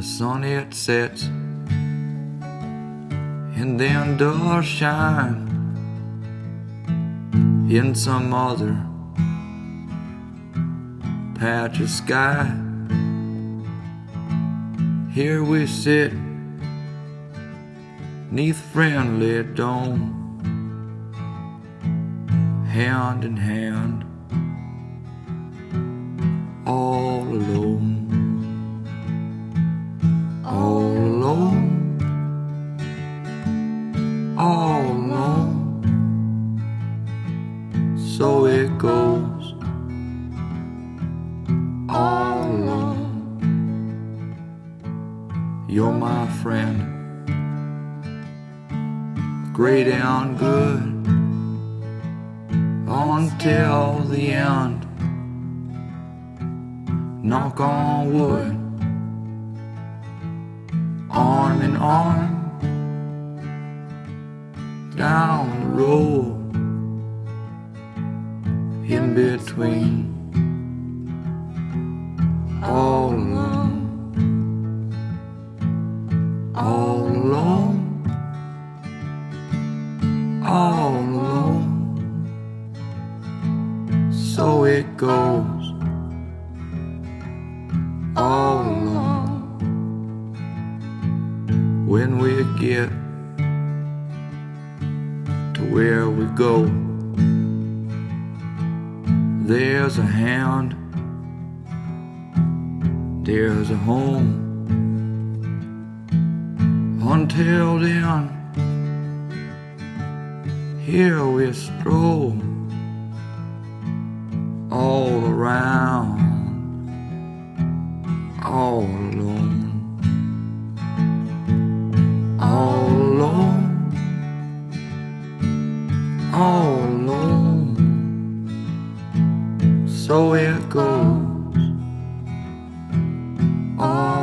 the sun it sets, and then does shine in some other patch of sky. Here we sit neath friendly dome, hand in hand, All alone, all alone. So it goes, all alone. You're my friend, great and good, until the end. Knock on wood arm down the road in between all alone all alone all alone. So it goes when we get to where we go. There's a hand, there's a home. Until then, here we stroll all around, all alone. So it goes on.